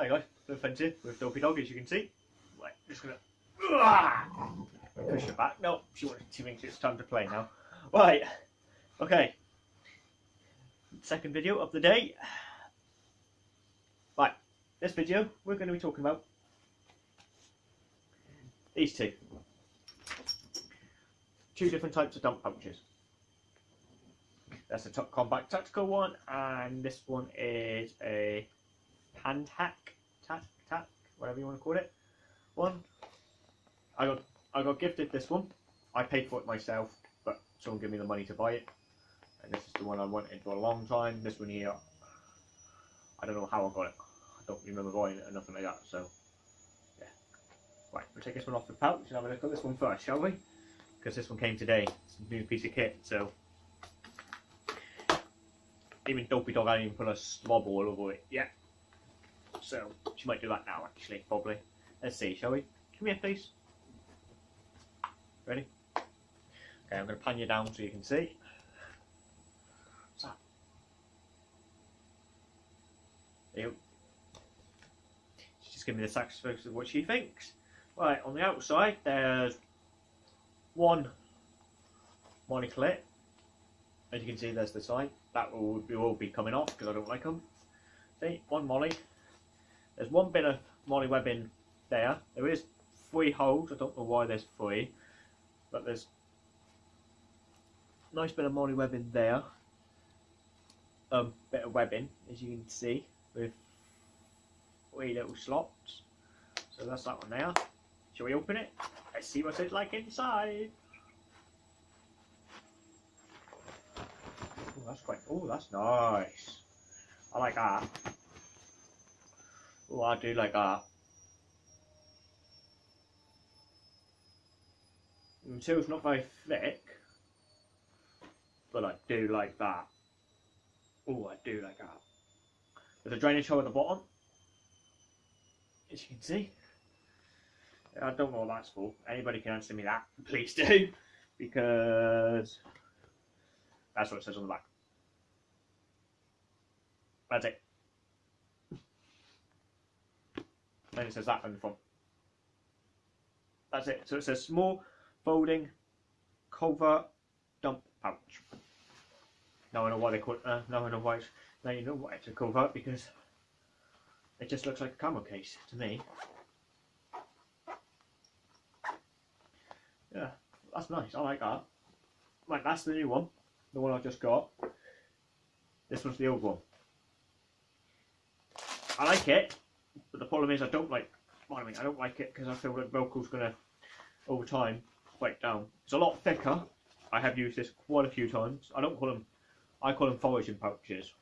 Hi guys, the fencing with Dopey Dog as you can see. Right, just gonna push her back. No, she wants she thinks it's time to play now. Right, okay. Second video of the day. Right, this video we're going to be talking about these two. Two different types of dump pouches. That's a top combat tactical one, and this one is a Pantac, tac, tac, whatever you want to call it. One. I got I got gifted this one. I paid for it myself, but someone gave me the money to buy it. And this is the one I wanted for a long time. This one here, I don't know how I got it. I don't remember buying it or nothing like that. So, yeah. Right, we'll take this one off the pouch and have a look at this one first, shall we? Because this one came today. It's a new piece of kit, so even Dopey Dog hasn't even put a slob all over it yet. So she might do that now, actually, probably. Let's see, shall we? Come here, please. Ready? Okay, I'm going to pan you down so you can see. What's that? Ew. She's just giving me the sacrifice of what she thinks. Right, on the outside, there's one monoclip. As you can see, there's the sign. That will be, will be coming off because I don't like them. See, one MOLLE. There's one bit of MOLLE webbing there. There is three holes. I don't know why there's three, but there's nice bit of MOLLE webbing there. Um, bit of webbing, as you can see, with three little slots. So that's that one there. Shall we open it? Let's see what it's like inside. Oh, that's quite. Oh, that's nice. I like that. Oh, I do like that. The material's not very thick, but I do like that. Oh, I do like that. There's a drainage hole at the bottom, as you can see. I don't know what that's for. Anybody can answer me that, please do, because that's what it says on the back. That's it. Then it says that on the front. That's it. So it says small folding covert dump pouch. Now I know why they call it. Uh, now I know why. It's, now you know why it's a covert because it just looks like a camera case to me. Yeah, that's nice. I like that. Right, that's the new one. The one I just got. This one's the old one. I like it, but the problem is I don't like. I mean, I don't like it because I feel like Velcro's gonna, over time, break down. It's a lot thicker. I have used this quite a few times. I don't call them. I call them foraging pouches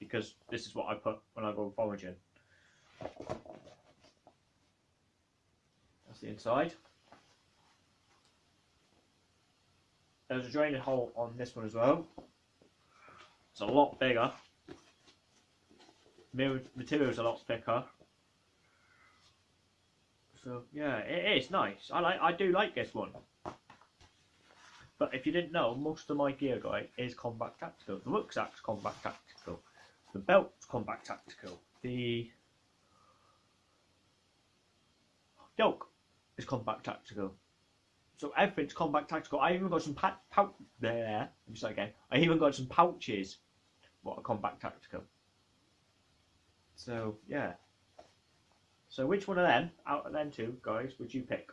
because this is what I put when I go foraging. That's the inside. There's a draining hole on this one as well. It's a lot bigger material is a lot thicker. So yeah, it is nice. I like. I do like this one. But if you didn't know, most of my gear guide is combat tactical. The rucksack's combat tactical. The belt's combat tactical. The yoke is combat tactical. So everything's combat tactical. I even got some pouch there. Let me again. I even got some pouches. What are combat tactical? So yeah. So which one of them, out of them two guys, would you pick?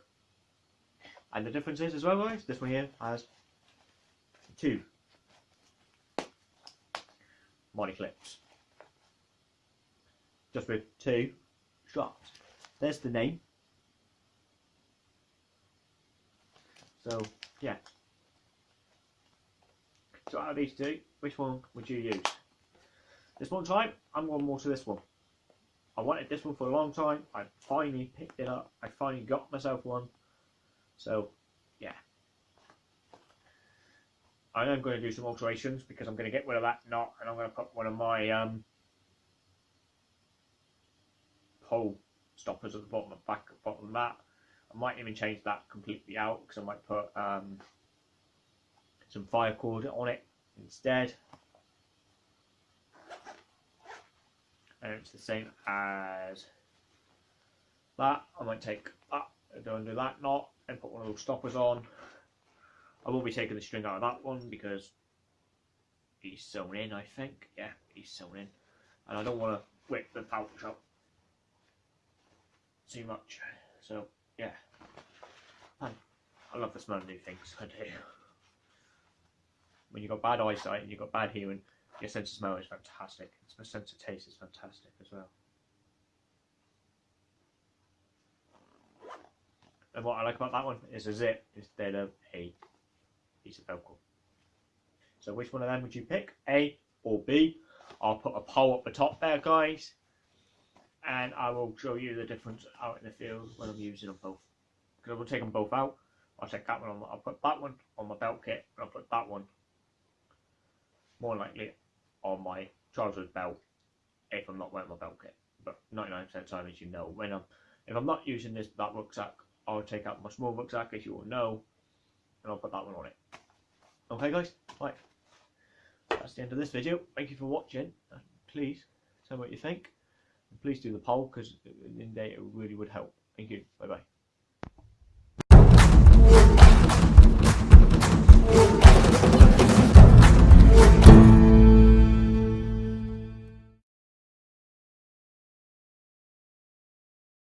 And the difference is as well, guys, this one here has two body clips. Just with two shots. There's the name. So yeah. So out of these two, which one would you use? This one type, I'm going more to this one. I wanted this one for a long time. I finally picked it up. I finally got myself one. So, yeah. I am going to do some alterations because I'm going to get rid of that knot and I'm going to put one of my um, pole stoppers at the bottom of back bottom of that. I might even change that completely out because I might put um, some fire cord on it instead. And it's the same as that. I might take that, and do that knot, and put one of those stoppers on. I won't be taking the string out of that one because he's sewn in, I think. Yeah, he's sewn in. And I don't want to whip the pouch up too much. So, yeah. Man, I love the smell of new things, I do. When you've got bad eyesight and you've got bad hearing, your sense of smell is fantastic. My sense of taste is fantastic as well. And what I like about that one is a zip instead of a piece of Velcro. So which one of them would you pick? A or B? I'll put a poll up the top there, guys. And I will show you the difference out in the field when I'm using them both. Because I will take them both out. I'll take that one on, I'll put that one on my belt kit, and I'll put that one more likely on my trousers belt if I'm not wearing my belt kit. But 99% of the time, as you know, when I'm if I'm not using this that rucksack, I'll take out my small rucksack, as you all know, and I'll put that one on it. Okay, guys, right. That's the end of this video. Thank you for watching. And please tell me what you think. And please do the poll because in day it really would help. Thank you. Bye bye.